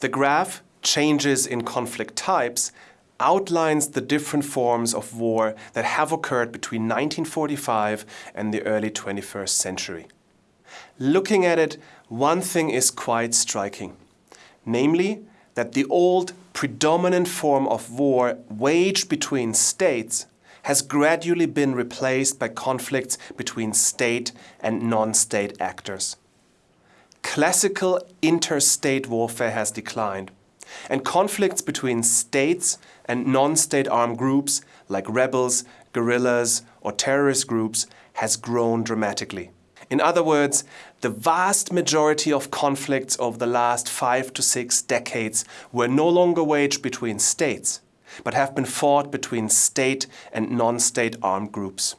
The graph, Changes in Conflict Types, outlines the different forms of war that have occurred between 1945 and the early 21st century. Looking at it, one thing is quite striking, namely that the old predominant form of war waged between states has gradually been replaced by conflicts between state and non-state actors. Classical interstate warfare has declined, and conflicts between states and non-state armed groups like rebels, guerrillas or terrorist groups has grown dramatically. In other words, the vast majority of conflicts over the last five to six decades were no longer waged between states, but have been fought between state and non-state armed groups.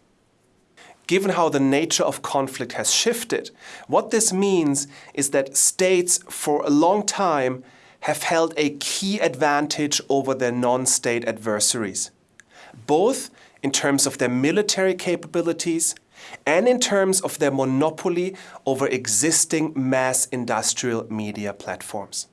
Given how the nature of conflict has shifted, what this means is that states for a long time have held a key advantage over their non-state adversaries, both in terms of their military capabilities and in terms of their monopoly over existing mass industrial media platforms.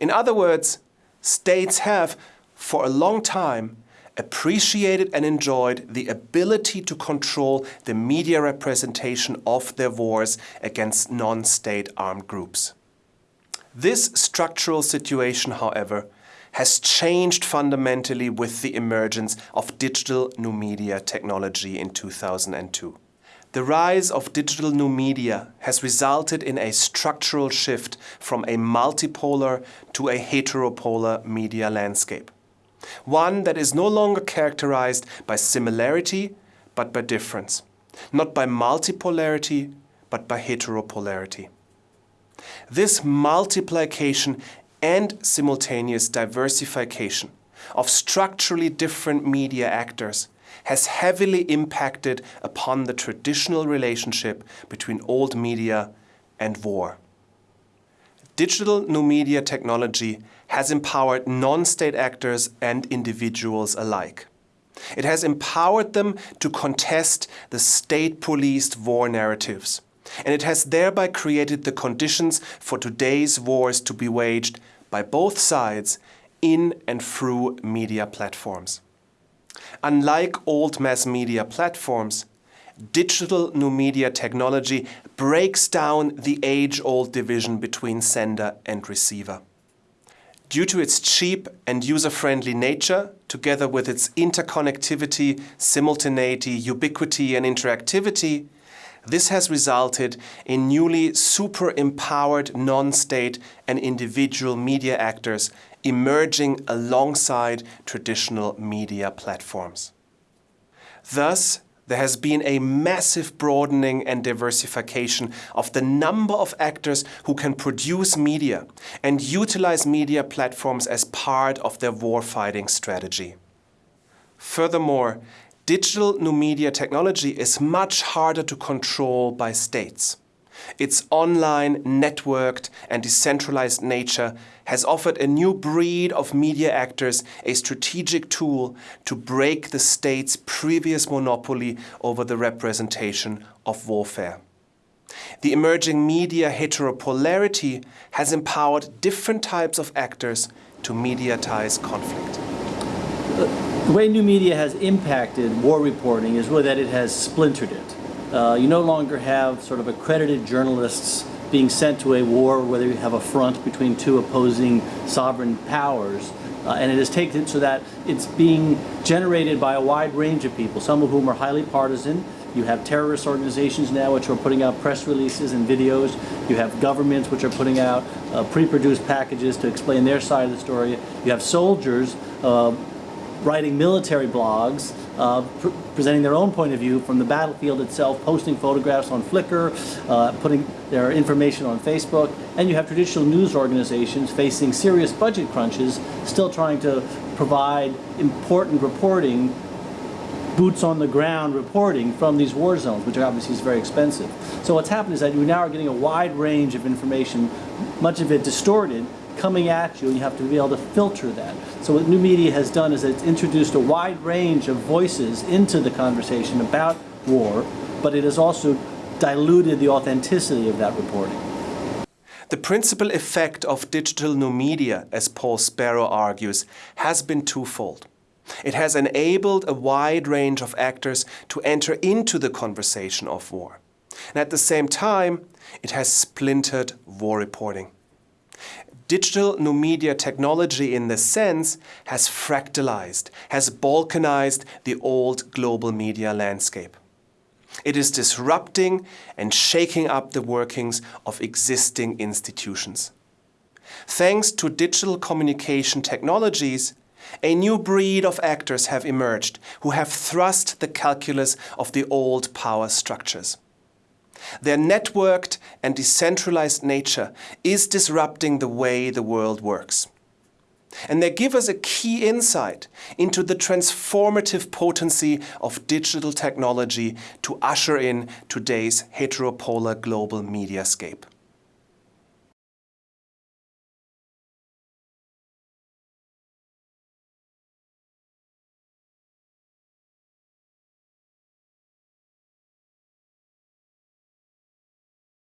In other words, states have, for a long time, appreciated and enjoyed the ability to control the media representation of their wars against non-state armed groups. This structural situation, however, has changed fundamentally with the emergence of digital new media technology in 2002. The rise of digital new media has resulted in a structural shift from a multipolar to a heteropolar media landscape. One that is no longer characterized by similarity but by difference. Not by multipolarity but by heteropolarity. This multiplication and simultaneous diversification of structurally different media actors has heavily impacted upon the traditional relationship between old media and war. Digital new media technology has empowered non-state actors and individuals alike. It has empowered them to contest the state-policed war narratives and it has thereby created the conditions for today's wars to be waged by both sides in and through media platforms. Unlike old mass media platforms, digital new media technology breaks down the age-old division between sender and receiver. Due to its cheap and user-friendly nature, together with its interconnectivity, simultaneity, ubiquity and interactivity, this has resulted in newly super-empowered non-state and individual media actors emerging alongside traditional media platforms. Thus, there has been a massive broadening and diversification of the number of actors who can produce media and utilize media platforms as part of their warfighting strategy. Furthermore, digital new media technology is much harder to control by states. Its online, networked and decentralized nature has offered a new breed of media actors a strategic tool to break the state's previous monopoly over the representation of warfare. The emerging media heteropolarity has empowered different types of actors to mediatize conflict. The way new media has impacted war reporting is really that it has splintered it. Uh, you no longer have sort of accredited journalists being sent to a war whether you have a front between two opposing sovereign powers. Uh, and it has taken so that it's being generated by a wide range of people, some of whom are highly partisan. You have terrorist organizations now which are putting out press releases and videos. You have governments which are putting out uh, pre-produced packages to explain their side of the story. You have soldiers uh, writing military blogs, uh, pr presenting their own point of view from the battlefield itself, posting photographs on Flickr, uh, putting their information on Facebook, and you have traditional news organizations facing serious budget crunches, still trying to provide important reporting boots on the ground reporting from these war zones, which obviously is very expensive. So what's happened is that you now are getting a wide range of information, much of it distorted, coming at you and you have to be able to filter that. So what new media has done is it's introduced a wide range of voices into the conversation about war, but it has also diluted the authenticity of that reporting. The principal effect of digital new media, as Paul Sparrow argues, has been twofold. It has enabled a wide range of actors to enter into the conversation of war. And at the same time, it has splintered war reporting. Digital new media technology in this sense has fractalized, has balkanized the old global media landscape. It is disrupting and shaking up the workings of existing institutions. Thanks to digital communication technologies, a new breed of actors have emerged who have thrust the calculus of the old power structures. Their networked and decentralized nature is disrupting the way the world works. And they give us a key insight into the transformative potency of digital technology to usher in today's heteropolar global mediascape.